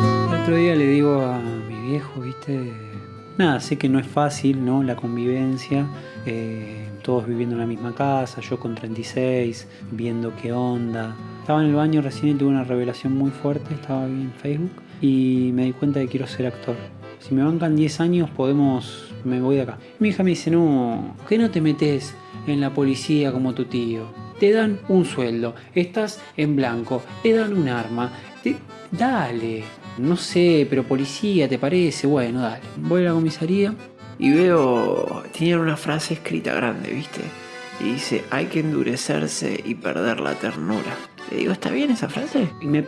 El otro día le digo a mi viejo, viste, nada, sé que no es fácil, ¿no? La convivencia, eh, todos viviendo en la misma casa, yo con 36, viendo qué onda. Estaba en el baño recién y tuve una revelación muy fuerte, estaba en Facebook y me di cuenta que quiero ser actor. Si me bancan 10 años podemos, me voy de acá. Mi hija me dice, no, ¿por qué no te metes en la policía como tu tío? Te dan un sueldo, estás en blanco, te dan un arma, te- dale. No sé, pero policía, ¿te parece? Bueno, dale. Voy a la comisaría. Y veo, tenían una frase escrita grande, ¿viste? Y dice, hay que endurecerse y perder la ternura. Le digo, ¿está bien esa frase? Y me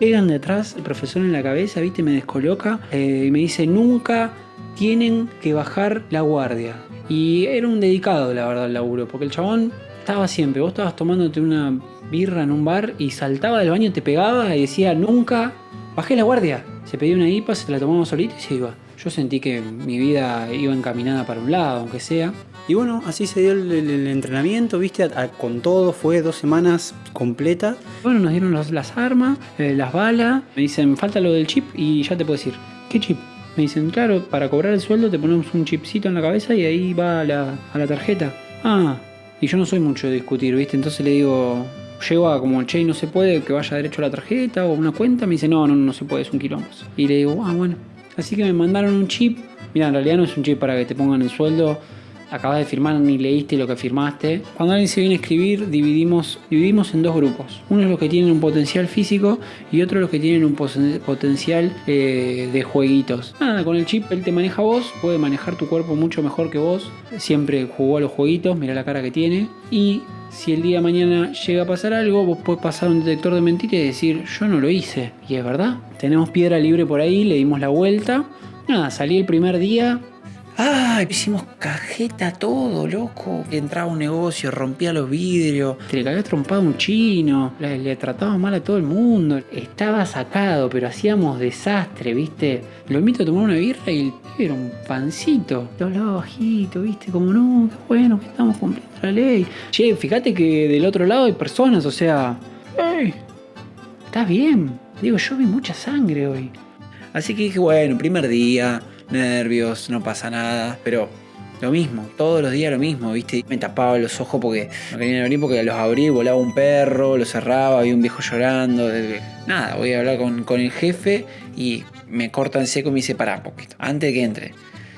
pegan detrás el profesor en la cabeza, ¿viste? Me descoloca eh, y me dice, nunca tienen que bajar la guardia. Y era un dedicado, la verdad, al laburo, porque el chabón estaba siempre, vos estabas tomándote una birra en un bar y saltaba del baño, te pegaba y decía, nunca bajé la guardia. Se pedía una IPA, se la tomaba solito y se iba. Yo sentí que mi vida iba encaminada para un lado, aunque sea. Y bueno, así se dio el, el- el entrenamiento, viste, A- a- con todo, fue dos semanas completas. Bueno, nos dieron los- las armas, eh, las balas, me dicen, falta lo del chip y ya te puedo decir, ¿qué chip? Me dicen, claro, para cobrar el sueldo te ponemos un chipcito en la cabeza y ahí va a la, a la tarjeta. Ah, y yo no soy mucho de discutir, ¿viste? Entonces le digo, llego a como, che, no se puede que vaya derecho a la tarjeta o una cuenta. Me dice, no, no, no se puede, es un quilombo. Y le digo, ah, bueno. Así que me mandaron un chip. Mira, en realidad no es un chip para que te pongan el sueldo. Acabas de firmar ni leíste lo que firmaste. Cuando alguien se viene a escribir, dividimos, dividimos en dos grupos. Uno es los que tienen un potencial físico y otro los que tienen un potencial eh, de jueguitos. Nada, con el chip él te maneja a vos, puede manejar tu cuerpo mucho mejor que vos. Siempre jugó a los jueguitos, mira la cara que tiene. Y si el día de mañana llega a pasar algo, vos podés pasar un detector de mentira y decir, yo no lo hice. Y es verdad. Tenemos piedra libre por ahí, le dimos la vuelta. Nada, salí el primer día. ¡Ah! Hicimos cajeta todo, loco. Entraba a un negocio, rompía los vidrios. Le cagás trompado a un chino. Le, le trataba mal a todo el mundo. Estaba sacado, pero hacíamos desastre, ¿viste? Lo invito a tomar una birra y el pibe era un pancito. Te hablaba bajito, ¿viste? Como, no, qué bueno que estamos cumpliendo la ley. Che, fíjate que del otro lado hay personas, o sea... ¡Ey! ¿Estás bien? Digo, yo vi mucha sangre hoy. Así que dije, bueno, primer día, nervios, no pasa nada, pero lo mismo, todos los días lo mismo, ¿viste? Me tapaba los ojos porque no querían abrir porque los abrí, volaba un perro, lo cerraba, había un viejo llorando. Nada, voy a hablar con, con el jefe y me corta en seco y me dice, pará poquito, antes de que entre.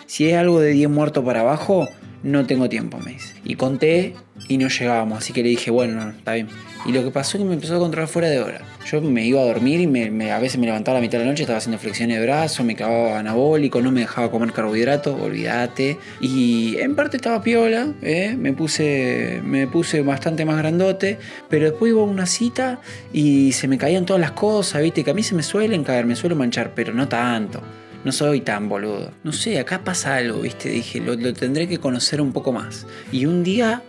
Si es algo de 10 muertos para abajo, no tengo tiempo, me dice. Y conté y no llegábamos, así que le dije, bueno, no, está bien. Y lo que pasó es que me empezó a controlar fuera de hora. Yo me iba a dormir y me, a veces me levantaba a la mitad de la noche, estaba haciendo flexiones de brazos, me cagaba anabólico, no me dejaba comer carbohidratos, olvídate. Y en parte estaba piola, ¿eh? me, puse, me puse bastante más grandote, pero después iba a una cita y se me caían todas las cosas, viste, que a mí se me suelen caer, me suelo manchar, pero no tanto. No soy tan boludo. No sé, acá pasa algo, viste, dije, lo, lo tendré que conocer un poco más. Y un día,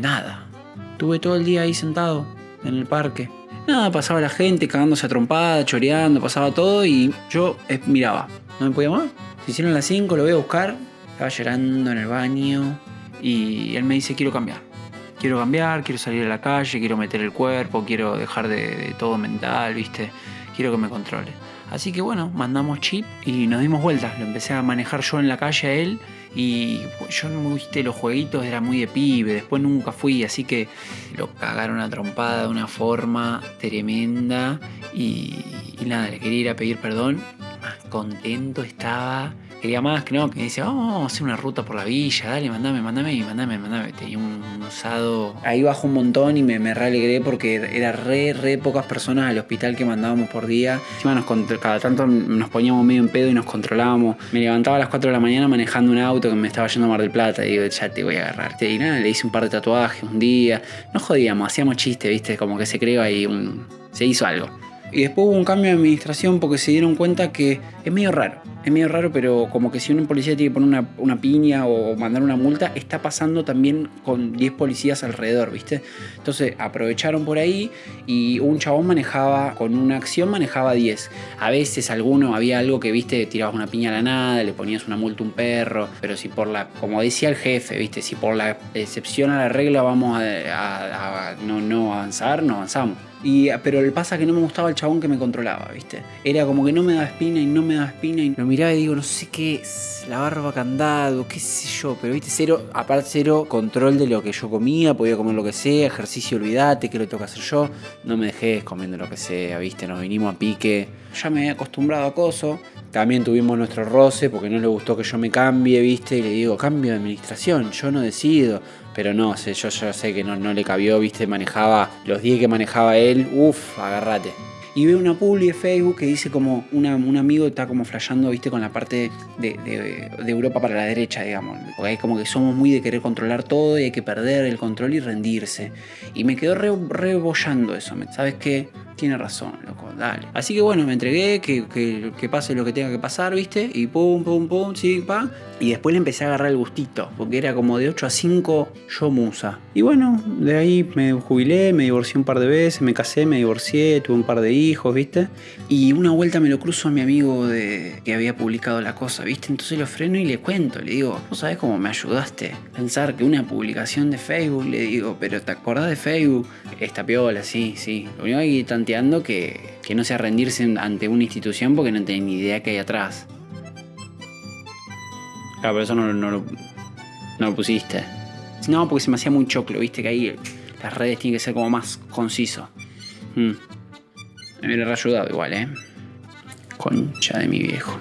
nada. Tuve todo el día ahí sentado, en el parque. Nada, pasaba la gente cagándose a trompada, choreando, pasaba todo y yo eh, miraba. No me podía más. Se hicieron las 5, lo voy a buscar. Estaba llorando en el baño y él me dice, quiero cambiar. Quiero cambiar, quiero salir a la calle, quiero meter el cuerpo, quiero dejar de, de todo mental, ¿viste? Quiero que me controle. Así que bueno, mandamos chip y nos dimos vueltas. Lo empecé a manejar yo en la calle a él y yo no viste los jueguitos, era muy de pibe, después nunca fui, así que lo cagaron a trompada de una forma tremenda y, nada, le quería ir a pedir perdón. Contento estaba. Quería más que no, que me dice, "Oh, vamos a hacer una ruta por la villa, dale, mandame, mandame, y mandame, mandame. Tenía un usado. Ahí bajó un montón y me, me re alegré porque era re, re pocas personas al hospital que mandábamos por día. Encima nos, cada tanto nos poníamos medio en pedo y nos controlábamos. Me levantaba a las 4 de la mañana manejando un auto que me estaba yendo a Mar del Plata. Y digo, ya te voy a agarrar. Y nada, le hice un par de tatuajes un día. No jodíamos, hacíamos chistes, viste, como que se creó ahí un. se hizo algo. Y después hubo un cambio de administración porque se dieron cuenta que es medio raro. es medio raro, pero como que si un policía tiene que poner una, piña o mandar una multa, está pasando también con 10 policías alrededor, ¿viste? Entonces aprovecharon por ahí y un chabón manejaba, con una acción manejaba 10. A veces alguno, había algo que, viste, tirabas una piña a la nada, le ponías una multa a un perro, pero si por la, como decía el jefe, viste, si por la excepción a la regla vamos a, a- a no, no avanzar, no avanzamos. Pero el pasa que no me gustaba el chabón que me controlaba, ¿viste? Era como que no me daba espina y no me daba espina y lo miraba y digo, no sé qué es, la barba candado, qué sé yo, pero viste, cero, aparte cero control de lo que yo comía, podía comer lo que sea, ejercicio, olvídate, que lo tengo que hacer yo, no me dejé comiendo lo que sea, viste, nos vinimos a pique, ya me había acostumbrado a coso, también tuvimos nuestro roce porque no le gustó que yo me cambie, viste, y le digo, cambio de administración, yo no decido. Pero no, sé, yo, sé que no, no le cabió, viste, manejaba los 10 que manejaba él, uff, agárrate. Y veo una publi de Facebook que dice como un amigo está como flasheando, viste, con la parte de, de- Europa para la derecha, digamos. Porque es como que somos muy de querer controlar todo y hay que perder el control y rendirse. Y me quedó re, rebollando eso. ¿me- ¿Sabes qué? Tiene razón, loco, dale. Así que bueno, me entregué, que, que- que pase lo que tenga que pasar, ¿viste? Y pum, pum, pum, sí, pa. Y después le empecé a agarrar el gustito, porque era como de 8 a 5 yo musa. Y bueno, de ahí me jubilé, me divorcié un par de veces, me casé, me divorcié, tuve un par de hijos, ¿viste? Y una vuelta me lo cruzo a mi amigo de, que había publicado la cosa, ¿viste? Entonces lo freno y le cuento, le digo, ¿vos sabés cómo me ayudaste? Pensar que una publicación de Facebook, le digo, pero ¿te acordás de Facebook? Esta piola, sí, sí. Lo único que hay que que, que no sea rendirse ante una institución porque no tenés ni idea qué hay atrás. Claro, pero eso no, no lo- pusiste. No, porque se me hacía muy choclo, viste que ahí las redes tienen que ser como más conciso. Mm. Me hubiera ayudado igual, ¿eh? Concha de mi viejo.